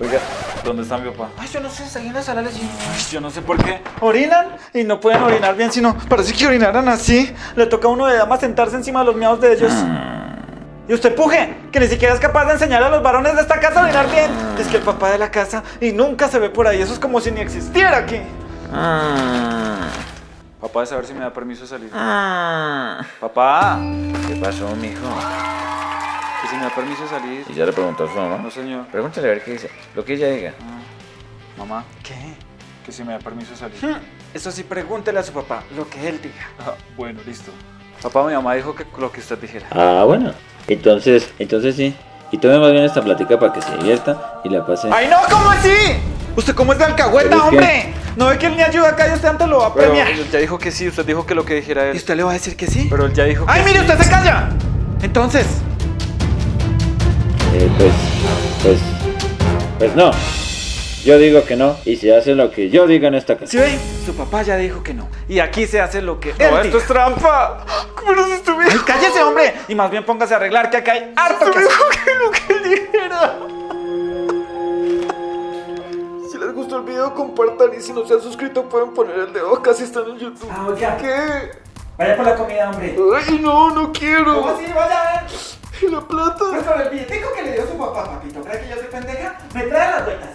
Oiga, ¿dónde está mi papá? Ay, yo no sé, está ahí en la sala. Ay, yo no sé por qué. Orinan y no pueden orinar bien, sino parece que orinaran así. Le toca a uno de damas sentarse encima de los miados de ellos. Y usted puje, que ni siquiera es capaz de enseñar a los varones de esta casa a orinar bien. Es que el papá de la casa y nunca se ve por ahí. Eso es como si ni existiera aquí. Papá, de saber si me da permiso de salir. Papá, ¿Qué pasó, mijo? Me da permiso de salir. Y ya le preguntó a su mamá. No, señor. Pregúntale a ver qué dice. Lo que ella diga. Mamá, ¿Qué? que si me da permiso de salir. Eso sí, pregúntele a su papá lo que él diga. Ah, bueno, listo. Papá, mi mamá dijo que lo que usted dijera. Ah, bueno. Entonces, entonces sí. Y tome más bien esta plática para que se divierta y la pase. ¡Ay, no! ¿Cómo así? ¿Usted cómo es de Pero alcahueta, es que- hombre? ¿No ve que él me ayuda acá y usted antes lo va a Pero premiar? él ya dijo que sí, usted dijo que lo que dijera ¿Y él. usted le va a decir que sí? Pero él ya dijo que ¡Ay, mire, sí. usted se calla! Entonces, Eh, pues, pues, pues no. Yo digo que no y se hace lo que yo diga en esta casa. ¿sí ve? Su papá ya dijo que no. Y aquí se hace lo que No, él esto diga. es trampa. ¿Cómo no se estuviera? ¡Ay, cállese, hombre! Y más bien póngase a arreglar que acá hay harto que dijo que lo que él dijera. Si les gustó el video, compartan y si no se han suscrito pueden poner el dedo acá si están en YouTube. Ah. ¿Qué? Vaya por la comida, hombre. Ay, no, no quiero. ¿Cómo así? Vaya mato. Pues el billetico que le dio su papá, papito, ¿crees que yo soy pendeja? Me trae las doñas.